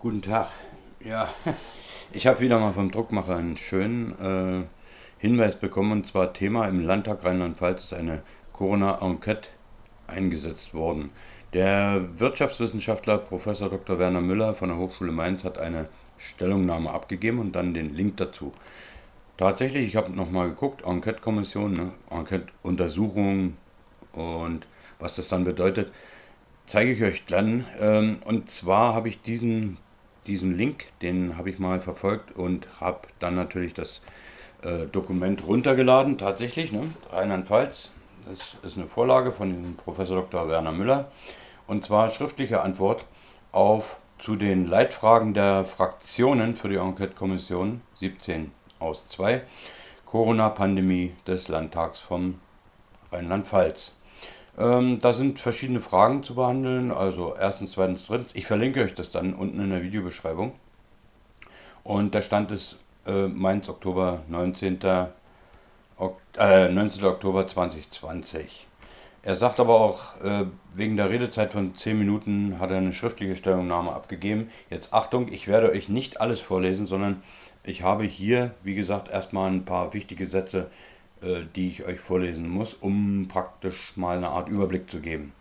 Guten Tag. Ja, ich habe wieder mal vom Druckmacher einen schönen äh, Hinweis bekommen. Und zwar Thema im Landtag Rheinland-Pfalz ist eine Corona-Enquete eingesetzt worden. Der Wirtschaftswissenschaftler Professor Dr. Werner Müller von der Hochschule Mainz hat eine Stellungnahme abgegeben und dann den Link dazu. Tatsächlich, ich habe nochmal geguckt, Enquete-Kommission, ne? Enquete-Untersuchung und was das dann bedeutet, zeige ich euch dann. Ähm, und zwar habe ich diesen, diesen Link, den habe ich mal verfolgt und habe dann natürlich das äh, Dokument runtergeladen, tatsächlich, ne? Rheinland-Pfalz. Das ist eine Vorlage von Professor Dr. Werner Müller. Und zwar schriftliche Antwort auf zu den Leitfragen der Fraktionen für die Enquete-Kommission 17 aus 2 Corona-Pandemie des Landtags vom Rheinland-Pfalz. Ähm, da sind verschiedene Fragen zu behandeln, also erstens, zweitens, drittens. Ich verlinke euch das dann unten in der Videobeschreibung. Und der Stand ist äh, Mainz, Oktober 19. Ok äh, 19. Oktober 2020. Er sagt aber auch, äh, wegen der Redezeit von 10 Minuten hat er eine schriftliche Stellungnahme abgegeben. Jetzt Achtung, ich werde euch nicht alles vorlesen, sondern ich habe hier, wie gesagt, erstmal ein paar wichtige Sätze, die ich euch vorlesen muss, um praktisch mal eine Art Überblick zu geben.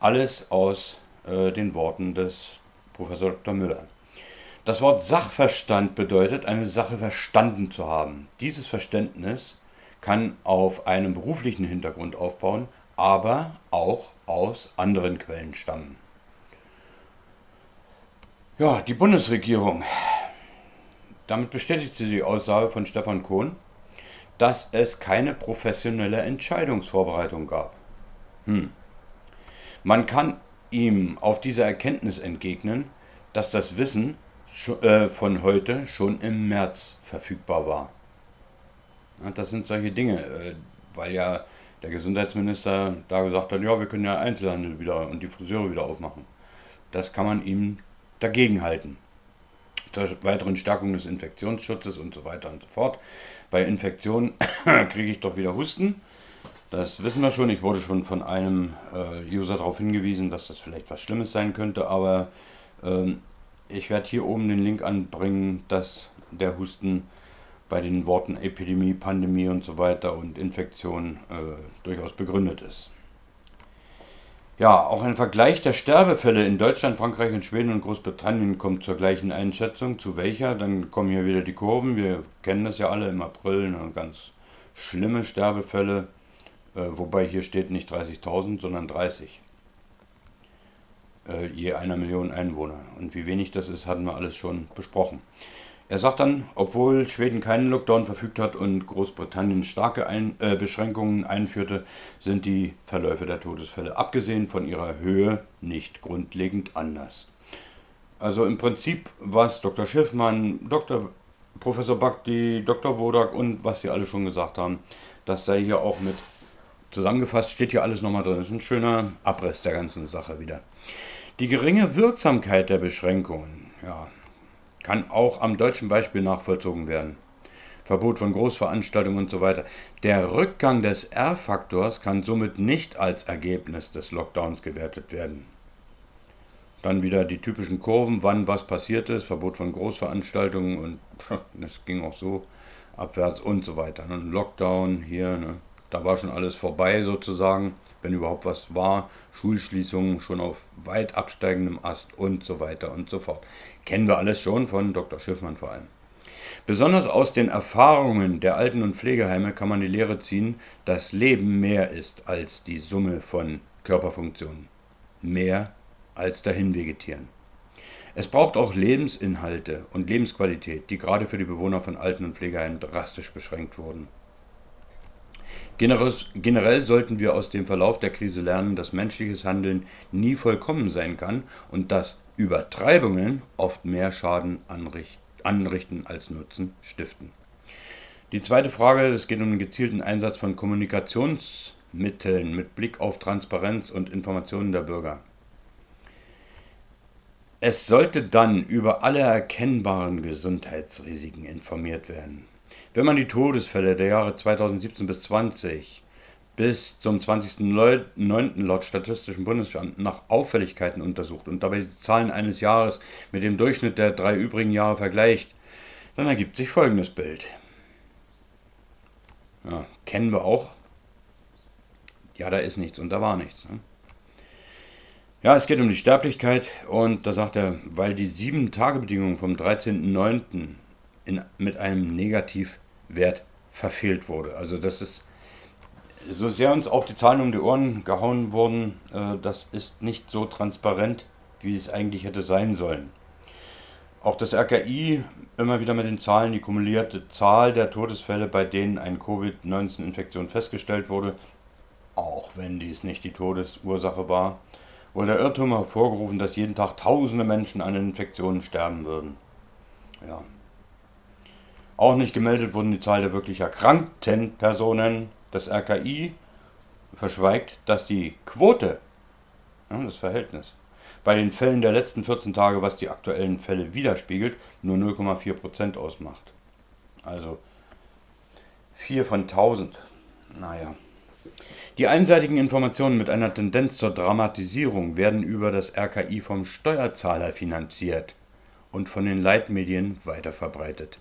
Alles aus äh, den Worten des Professor Dr. Müller. Das Wort Sachverstand bedeutet, eine Sache verstanden zu haben. Dieses Verständnis kann auf einem beruflichen Hintergrund aufbauen, aber auch aus anderen Quellen stammen. Ja, die Bundesregierung. Damit bestätigt sie die Aussage von Stefan Kohn, dass es keine professionelle Entscheidungsvorbereitung gab. Hm. Man kann ihm auf diese Erkenntnis entgegnen, dass das Wissen äh, von heute schon im März verfügbar war. Das sind solche Dinge, äh, weil ja der Gesundheitsminister da gesagt hat, ja, wir können ja Einzelhandel wieder und die Friseure wieder aufmachen. Das kann man ihm dagegen halten. Zur weiteren Stärkung des Infektionsschutzes und so weiter und so fort. Bei Infektionen kriege ich doch wieder Husten. Das wissen wir schon. Ich wurde schon von einem äh, User darauf hingewiesen, dass das vielleicht was Schlimmes sein könnte, aber ähm, ich werde hier oben den Link anbringen, dass der Husten bei den Worten Epidemie, Pandemie und so weiter und Infektion äh, durchaus begründet ist. Ja, auch ein Vergleich der Sterbefälle in Deutschland, Frankreich und Schweden und Großbritannien kommt zur gleichen Einschätzung. Zu welcher? Dann kommen hier wieder die Kurven. Wir kennen das ja alle im April, ne, ganz schlimme Sterbefälle, äh, wobei hier steht nicht 30.000, sondern 30 äh, je einer Million Einwohner. Und wie wenig das ist, hatten wir alles schon besprochen. Er sagt dann, obwohl Schweden keinen Lockdown verfügt hat und Großbritannien starke Ein äh, Beschränkungen einführte, sind die Verläufe der Todesfälle abgesehen von ihrer Höhe nicht grundlegend anders. Also im Prinzip, was Dr. Schiffmann, Dr. Professor Bakti, Dr. Wodak und was sie alle schon gesagt haben, das sei hier auch mit zusammengefasst, steht hier alles nochmal drin. Das ist ein schöner Abriss der ganzen Sache wieder. Die geringe Wirksamkeit der Beschränkungen ja, kann auch am deutschen Beispiel nachvollzogen werden. Verbot von Großveranstaltungen und so weiter. Der Rückgang des R-Faktors kann somit nicht als Ergebnis des Lockdowns gewertet werden. Dann wieder die typischen Kurven, wann was passiert ist, Verbot von Großveranstaltungen und das ging auch so abwärts und so weiter. Ein Lockdown hier, ne? Da war schon alles vorbei sozusagen, wenn überhaupt was war. Schulschließungen schon auf weit absteigendem Ast und so weiter und so fort. Kennen wir alles schon von Dr. Schiffmann vor allem. Besonders aus den Erfahrungen der Alten- und Pflegeheime kann man die Lehre ziehen, dass Leben mehr ist als die Summe von Körperfunktionen. Mehr als dahin vegetieren. Es braucht auch Lebensinhalte und Lebensqualität, die gerade für die Bewohner von Alten- und Pflegeheimen drastisch beschränkt wurden. Generell sollten wir aus dem Verlauf der Krise lernen, dass menschliches Handeln nie vollkommen sein kann und dass Übertreibungen oft mehr Schaden anrichten als Nutzen stiften. Die zweite Frage, es geht um den gezielten Einsatz von Kommunikationsmitteln mit Blick auf Transparenz und Informationen der Bürger. Es sollte dann über alle erkennbaren Gesundheitsrisiken informiert werden. Wenn man die Todesfälle der Jahre 2017 bis 2020 bis zum 20.09. laut Statistischen Bundesamt nach Auffälligkeiten untersucht und dabei die Zahlen eines Jahres mit dem Durchschnitt der drei übrigen Jahre vergleicht, dann ergibt sich folgendes Bild. Ja, kennen wir auch. Ja, da ist nichts und da war nichts. Ne? Ja, es geht um die Sterblichkeit und da sagt er, weil die 7-Tage-Bedingung vom 13.09. mit einem Negativwert verfehlt wurde. Also das ist so sehr uns auch die Zahlen um die Ohren gehauen wurden, äh, das ist nicht so transparent, wie es eigentlich hätte sein sollen. Auch das RKI immer wieder mit den Zahlen, die kumulierte Zahl der Todesfälle, bei denen eine Covid-19-Infektion festgestellt wurde, auch wenn dies nicht die Todesursache war, wurde der Irrtum hervorgerufen, dass jeden Tag tausende Menschen an Infektionen sterben würden. Ja. Auch nicht gemeldet wurden die Zahl der wirklich erkrankten Personen, das RKI verschweigt, dass die Quote, das Verhältnis, bei den Fällen der letzten 14 Tage, was die aktuellen Fälle widerspiegelt, nur 0,4% ausmacht. Also 4 von 1000. Naja. Die einseitigen Informationen mit einer Tendenz zur Dramatisierung werden über das RKI vom Steuerzahler finanziert und von den Leitmedien weiterverbreitet.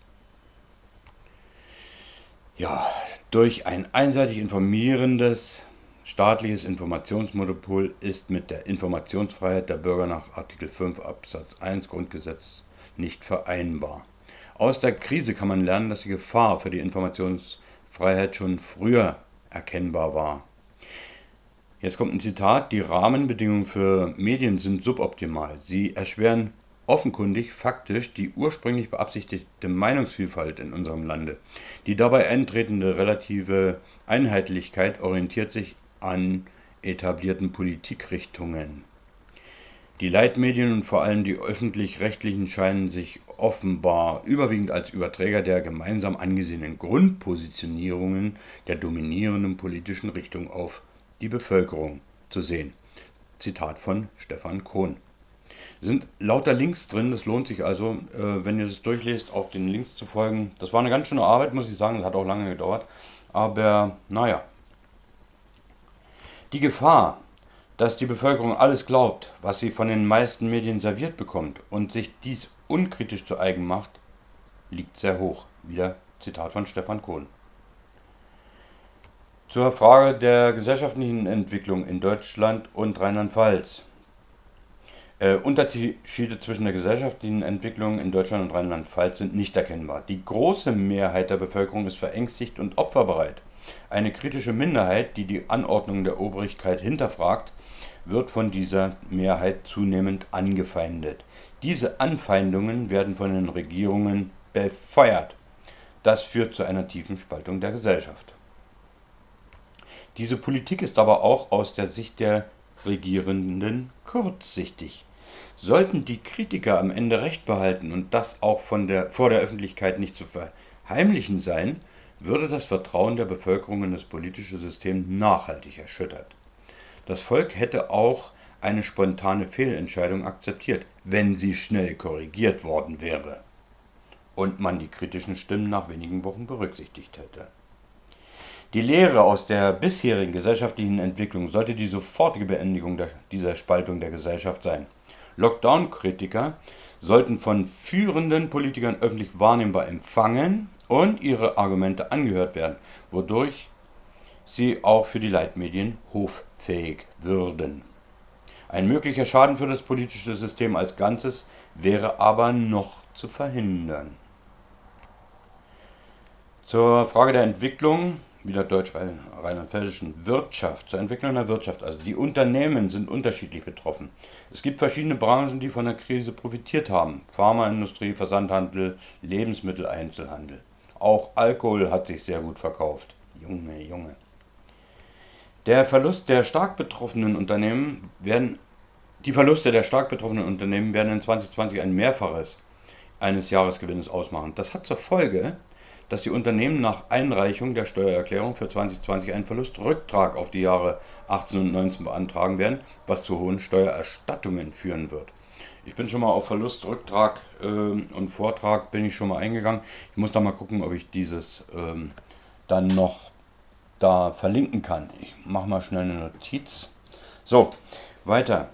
Ja, durch ein einseitig informierendes staatliches Informationsmonopol ist mit der Informationsfreiheit der Bürger nach Artikel 5 Absatz 1 Grundgesetz nicht vereinbar. Aus der Krise kann man lernen, dass die Gefahr für die Informationsfreiheit schon früher erkennbar war. Jetzt kommt ein Zitat, die Rahmenbedingungen für Medien sind suboptimal. Sie erschweren offenkundig faktisch die ursprünglich beabsichtigte Meinungsvielfalt in unserem Lande. Die dabei eintretende relative Einheitlichkeit orientiert sich an etablierten Politikrichtungen. Die Leitmedien und vor allem die öffentlich-rechtlichen scheinen sich offenbar überwiegend als Überträger der gemeinsam angesehenen Grundpositionierungen der dominierenden politischen Richtung auf die Bevölkerung zu sehen. Zitat von Stefan Kohn sind lauter Links drin. Das lohnt sich also, äh, wenn ihr das durchlest, auch den Links zu folgen. Das war eine ganz schöne Arbeit, muss ich sagen. Das hat auch lange gedauert. Aber naja. Die Gefahr, dass die Bevölkerung alles glaubt, was sie von den meisten Medien serviert bekommt und sich dies unkritisch zu eigen macht, liegt sehr hoch. Wieder Zitat von Stefan Kohn. Zur Frage der gesellschaftlichen Entwicklung in Deutschland und Rheinland-Pfalz. Äh, Unterschiede zwischen der gesellschaftlichen Entwicklung in Deutschland und Rheinland-Pfalz sind nicht erkennbar. Die große Mehrheit der Bevölkerung ist verängstigt und opferbereit. Eine kritische Minderheit, die die Anordnung der Obrigkeit hinterfragt, wird von dieser Mehrheit zunehmend angefeindet. Diese Anfeindungen werden von den Regierungen befeuert. Das führt zu einer tiefen Spaltung der Gesellschaft. Diese Politik ist aber auch aus der Sicht der Regierenden kurzsichtig. Sollten die Kritiker am Ende recht behalten und das auch von der, vor der Öffentlichkeit nicht zu verheimlichen sein, würde das Vertrauen der Bevölkerung in das politische System nachhaltig erschüttert. Das Volk hätte auch eine spontane Fehlentscheidung akzeptiert, wenn sie schnell korrigiert worden wäre und man die kritischen Stimmen nach wenigen Wochen berücksichtigt hätte. Die Lehre aus der bisherigen gesellschaftlichen Entwicklung sollte die sofortige Beendigung dieser Spaltung der Gesellschaft sein. Lockdown-Kritiker sollten von führenden Politikern öffentlich wahrnehmbar empfangen und ihre Argumente angehört werden, wodurch sie auch für die Leitmedien hoffähig würden. Ein möglicher Schaden für das politische System als Ganzes wäre aber noch zu verhindern. Zur Frage der Entwicklung wieder deutsch-rheinland-pfälzischen Wirtschaft, zur Entwicklung der Wirtschaft. Also die Unternehmen sind unterschiedlich betroffen. Es gibt verschiedene Branchen, die von der Krise profitiert haben. Pharmaindustrie, Versandhandel, Lebensmitteleinzelhandel. Auch Alkohol hat sich sehr gut verkauft. Junge, Junge. Der Verlust der stark betroffenen Unternehmen werden, die Verluste der stark betroffenen Unternehmen werden in 2020 ein Mehrfaches eines Jahresgewinnes ausmachen. Das hat zur Folge, dass die Unternehmen nach Einreichung der Steuererklärung für 2020 einen Verlustrücktrag auf die Jahre 18 und 19 beantragen werden, was zu hohen Steuererstattungen führen wird. Ich bin schon mal auf Verlustrücktrag äh, und Vortrag bin ich schon mal eingegangen. Ich muss da mal gucken, ob ich dieses ähm, dann noch da verlinken kann. Ich mache mal schnell eine Notiz. So, weiter.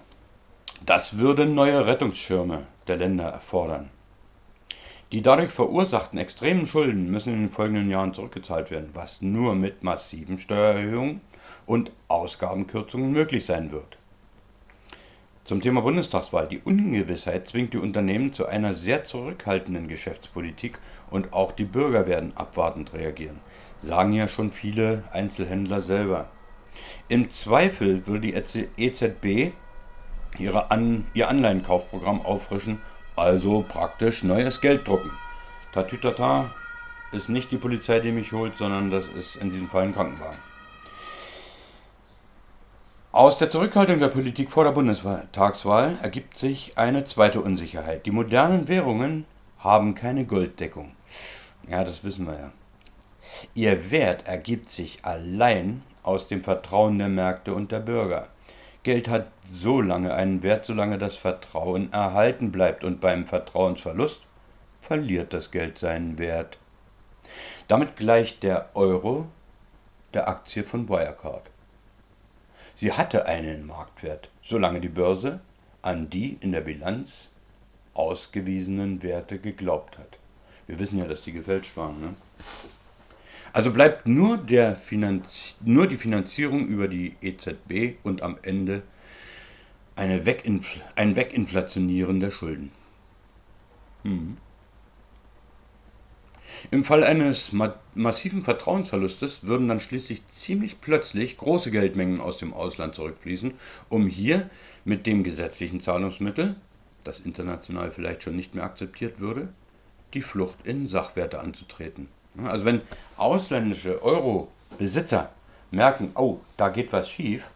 Das würde neue Rettungsschirme der Länder erfordern. Die dadurch verursachten extremen Schulden müssen in den folgenden Jahren zurückgezahlt werden, was nur mit massiven Steuererhöhungen und Ausgabenkürzungen möglich sein wird. Zum Thema Bundestagswahl. Die Ungewissheit zwingt die Unternehmen zu einer sehr zurückhaltenden Geschäftspolitik und auch die Bürger werden abwartend reagieren, sagen ja schon viele Einzelhändler selber. Im Zweifel würde die EZB ihre An ihr Anleihenkaufprogramm auffrischen, also praktisch neues Geld drucken. Tatütata ist nicht die Polizei, die mich holt, sondern das ist in diesem Fall ein Krankenwagen. Aus der Zurückhaltung der Politik vor der Bundestagswahl ergibt sich eine zweite Unsicherheit. Die modernen Währungen haben keine Golddeckung. Ja, das wissen wir ja. Ihr Wert ergibt sich allein aus dem Vertrauen der Märkte und der Bürger. Geld hat so lange einen Wert, solange das Vertrauen erhalten bleibt und beim Vertrauensverlust verliert das Geld seinen Wert. Damit gleicht der Euro der Aktie von Wirecard. Sie hatte einen Marktwert, solange die Börse an die in der Bilanz ausgewiesenen Werte geglaubt hat. Wir wissen ja, dass die gefälscht waren. Ne? Also bleibt nur, der Finanz nur die Finanzierung über die EZB und am Ende eine Weginfl ein Weginflationieren der Schulden. Hm. Im Fall eines ma massiven Vertrauensverlustes würden dann schließlich ziemlich plötzlich große Geldmengen aus dem Ausland zurückfließen, um hier mit dem gesetzlichen Zahlungsmittel, das international vielleicht schon nicht mehr akzeptiert würde, die Flucht in Sachwerte anzutreten. Also wenn ausländische Euro-Besitzer merken, oh, da geht was schief,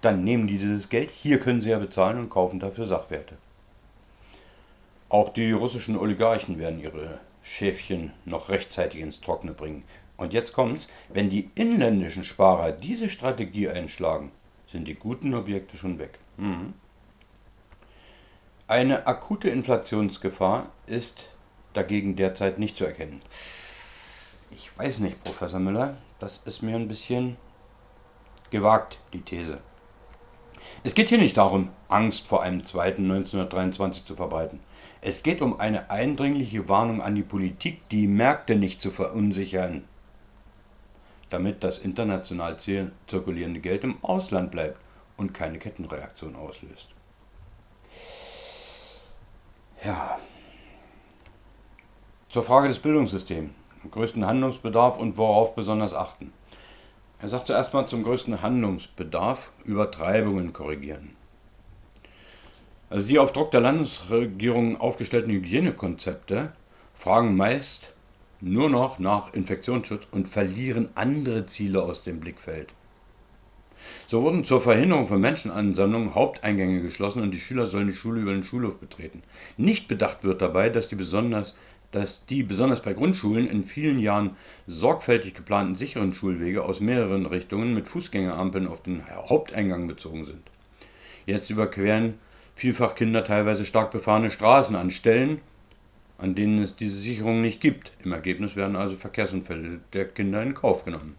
dann nehmen die dieses Geld, hier können sie ja bezahlen und kaufen dafür Sachwerte. Auch die russischen Oligarchen werden ihre Schäfchen noch rechtzeitig ins Trockene bringen. Und jetzt kommt's, wenn die inländischen Sparer diese Strategie einschlagen, sind die guten Objekte schon weg. Mhm. Eine akute Inflationsgefahr ist dagegen derzeit nicht zu erkennen. Ich weiß nicht, Professor Müller, das ist mir ein bisschen gewagt, die These. Es geht hier nicht darum, Angst vor einem zweiten 1923 zu verbreiten. Es geht um eine eindringliche Warnung an die Politik, die Märkte nicht zu verunsichern, damit das international zirkulierende Geld im Ausland bleibt und keine Kettenreaktion auslöst. Ja. Zur Frage des Bildungssystems, größten Handlungsbedarf und worauf besonders achten. Er sagt zuerst mal zum größten Handlungsbedarf Übertreibungen korrigieren. Also die auf Druck der Landesregierung aufgestellten Hygienekonzepte fragen meist nur noch nach Infektionsschutz und verlieren andere Ziele aus dem Blickfeld. So wurden zur Verhinderung von Menschenansammlungen Haupteingänge geschlossen und die Schüler sollen die Schule über den Schulhof betreten. Nicht bedacht wird dabei, dass die besonders dass die besonders bei Grundschulen in vielen Jahren sorgfältig geplanten sicheren Schulwege aus mehreren Richtungen mit Fußgängerampeln auf den Haupteingang bezogen sind. Jetzt überqueren vielfach Kinder teilweise stark befahrene Straßen an Stellen, an denen es diese Sicherung nicht gibt. Im Ergebnis werden also Verkehrsunfälle der Kinder in Kauf genommen.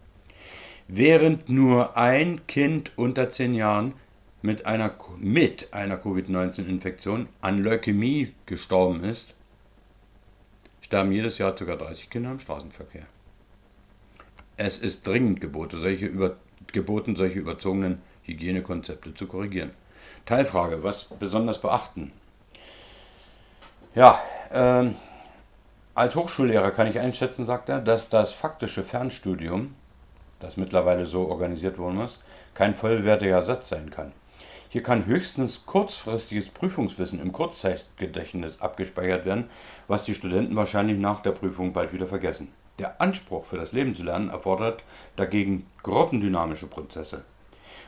Während nur ein Kind unter 10 Jahren mit einer, mit einer Covid-19-Infektion an Leukämie gestorben ist, sterben jedes Jahr ca. 30 Kinder im Straßenverkehr. Es ist dringend geboten, solche, über, geboten, solche überzogenen Hygienekonzepte zu korrigieren. Teilfrage, was besonders beachten? Ja, ähm, als Hochschullehrer kann ich einschätzen, sagt er, dass das faktische Fernstudium, das mittlerweile so organisiert worden ist, kein vollwertiger Ersatz sein kann. Hier kann höchstens kurzfristiges Prüfungswissen im Kurzzeitgedächtnis abgespeichert werden, was die Studenten wahrscheinlich nach der Prüfung bald wieder vergessen. Der Anspruch für das Leben zu lernen erfordert dagegen gruppendynamische Prozesse.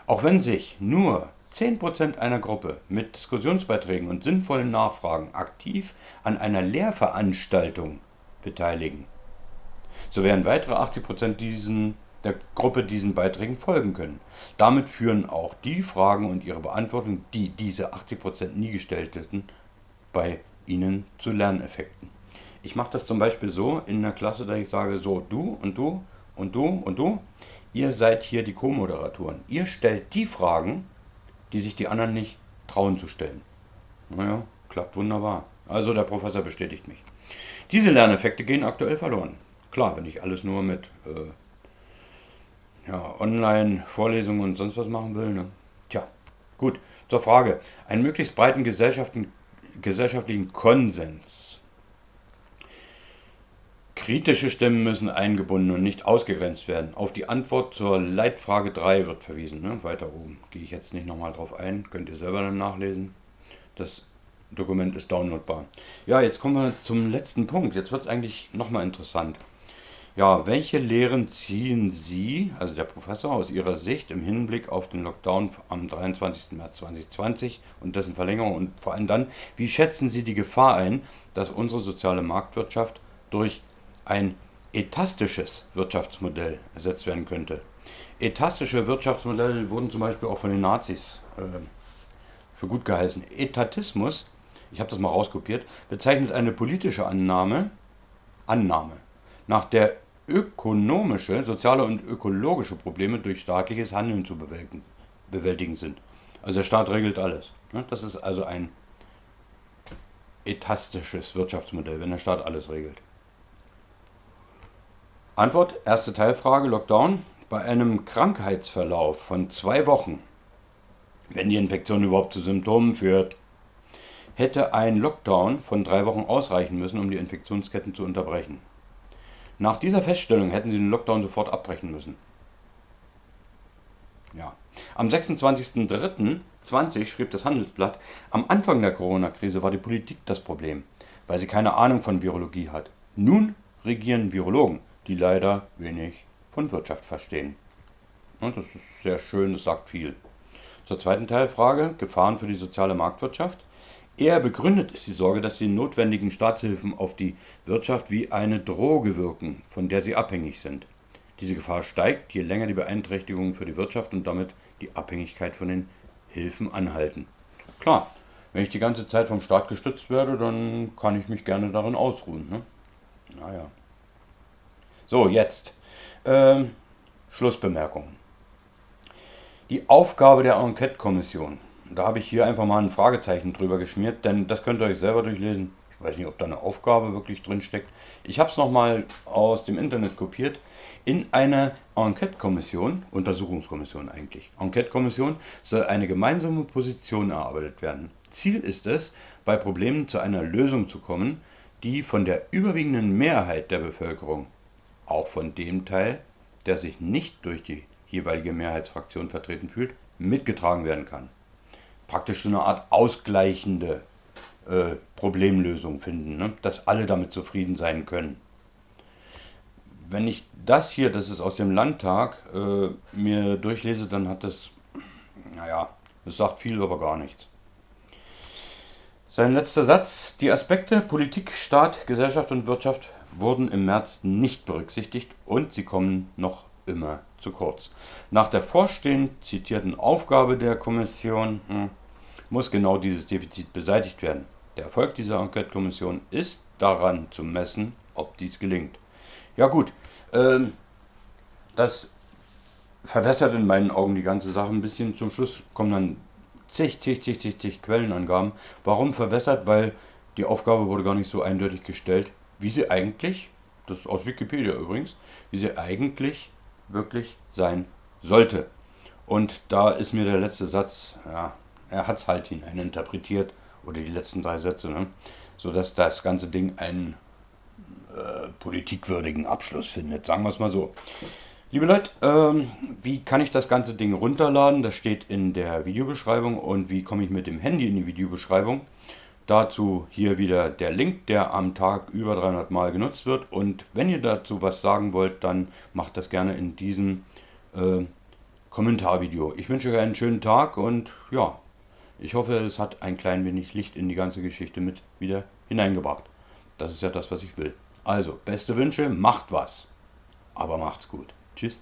Auch wenn sich nur 10% einer Gruppe mit Diskussionsbeiträgen und sinnvollen Nachfragen aktiv an einer Lehrveranstaltung beteiligen, so werden weitere 80% diesen, der Gruppe diesen Beiträgen folgen können. Damit führen auch die Fragen und ihre Beantwortung, die diese 80% nie gestellt hätten, bei ihnen zu Lerneffekten. Ich mache das zum Beispiel so in der Klasse, dass ich sage, so du und du und du und du, ihr seid hier die Co-Moderatoren. Ihr stellt die Fragen, die sich die anderen nicht trauen zu stellen. Naja, klappt wunderbar. Also der Professor bestätigt mich. Diese Lerneffekte gehen aktuell verloren. Klar, wenn ich alles nur mit äh, ja, Online-Vorlesungen und sonst was machen will. Ne? Tja, gut. Zur Frage. Einen möglichst breiten gesellschaftlichen Konsens. Kritische Stimmen müssen eingebunden und nicht ausgegrenzt werden. Auf die Antwort zur Leitfrage 3 wird verwiesen. Ne? Weiter oben. Gehe ich jetzt nicht nochmal drauf ein. Könnt ihr selber dann nachlesen. Das Dokument ist downloadbar. Ja, jetzt kommen wir zum letzten Punkt. Jetzt wird es eigentlich nochmal interessant. Ja, welche Lehren ziehen Sie, also der Professor, aus Ihrer Sicht im Hinblick auf den Lockdown am 23. März 2020 und dessen Verlängerung und vor allem dann, wie schätzen Sie die Gefahr ein, dass unsere soziale Marktwirtschaft durch ein etastisches Wirtschaftsmodell ersetzt werden könnte? Etastische Wirtschaftsmodelle wurden zum Beispiel auch von den Nazis äh, für gut geheißen. Etatismus, ich habe das mal rauskopiert, bezeichnet eine politische Annahme, Annahme, nach der ökonomische, soziale und ökologische Probleme durch staatliches Handeln zu bewältigen, bewältigen sind. Also der Staat regelt alles. Ne? Das ist also ein etastisches Wirtschaftsmodell, wenn der Staat alles regelt. Antwort, erste Teilfrage, Lockdown. Bei einem Krankheitsverlauf von zwei Wochen wenn die Infektion überhaupt zu Symptomen führt. Hätte ein Lockdown von drei Wochen ausreichen müssen, um die Infektionsketten zu unterbrechen. Nach dieser Feststellung hätten sie den Lockdown sofort abbrechen müssen. Ja. Am 26.03.20 schrieb das Handelsblatt, am Anfang der Corona-Krise war die Politik das Problem, weil sie keine Ahnung von Virologie hat. Nun regieren Virologen, die leider wenig von Wirtschaft verstehen. Und das ist sehr schön, das sagt viel. Zur zweiten Teilfrage, Gefahren für die soziale Marktwirtschaft. Eher begründet ist die Sorge, dass die notwendigen Staatshilfen auf die Wirtschaft wie eine Droge wirken, von der sie abhängig sind. Diese Gefahr steigt, je länger die Beeinträchtigungen für die Wirtschaft und damit die Abhängigkeit von den Hilfen anhalten. Klar, wenn ich die ganze Zeit vom Staat gestützt werde, dann kann ich mich gerne darin ausruhen. Ne? Naja. So, jetzt. Ähm, Schlussbemerkungen. Die Aufgabe der Enquete-Kommission. Da habe ich hier einfach mal ein Fragezeichen drüber geschmiert, denn das könnt ihr euch selber durchlesen. Ich weiß nicht, ob da eine Aufgabe wirklich drin steckt. Ich habe es nochmal aus dem Internet kopiert. In einer Enquete-Kommission, Untersuchungskommission eigentlich, Enquete-Kommission soll eine gemeinsame Position erarbeitet werden. Ziel ist es, bei Problemen zu einer Lösung zu kommen, die von der überwiegenden Mehrheit der Bevölkerung, auch von dem Teil, der sich nicht durch die jeweilige Mehrheitsfraktion vertreten fühlt, mitgetragen werden kann. Praktisch so eine Art ausgleichende äh, Problemlösung finden, ne? dass alle damit zufrieden sein können. Wenn ich das hier, das ist aus dem Landtag, äh, mir durchlese, dann hat das, naja, es sagt viel, aber gar nichts. Sein letzter Satz, die Aspekte Politik, Staat, Gesellschaft und Wirtschaft wurden im März nicht berücksichtigt und sie kommen noch immer zu kurz. Nach der vorstehend zitierten Aufgabe der Kommission hm, muss genau dieses Defizit beseitigt werden. Der Erfolg dieser Enquete-Kommission ist daran zu messen, ob dies gelingt. Ja gut, ähm, das verwässert in meinen Augen die ganze Sache ein bisschen. Zum Schluss kommen dann zig, zig, zig, zig, zig Quellenangaben. Warum verwässert? Weil die Aufgabe wurde gar nicht so eindeutig gestellt, wie sie eigentlich, das ist aus Wikipedia übrigens, wie sie eigentlich wirklich sein sollte. Und da ist mir der letzte Satz, ja, er hat es halt hineininterpretiert, oder die letzten drei Sätze, ne, sodass das ganze Ding einen äh, politikwürdigen Abschluss findet, sagen wir es mal so. Liebe Leute, ähm, wie kann ich das ganze Ding runterladen? Das steht in der Videobeschreibung. Und wie komme ich mit dem Handy in die Videobeschreibung? Dazu hier wieder der Link, der am Tag über 300 Mal genutzt wird. Und wenn ihr dazu was sagen wollt, dann macht das gerne in diesem äh, Kommentarvideo. Ich wünsche euch einen schönen Tag und ja, ich hoffe, es hat ein klein wenig Licht in die ganze Geschichte mit wieder hineingebracht. Das ist ja das, was ich will. Also, beste Wünsche, macht was. Aber macht's gut. Tschüss.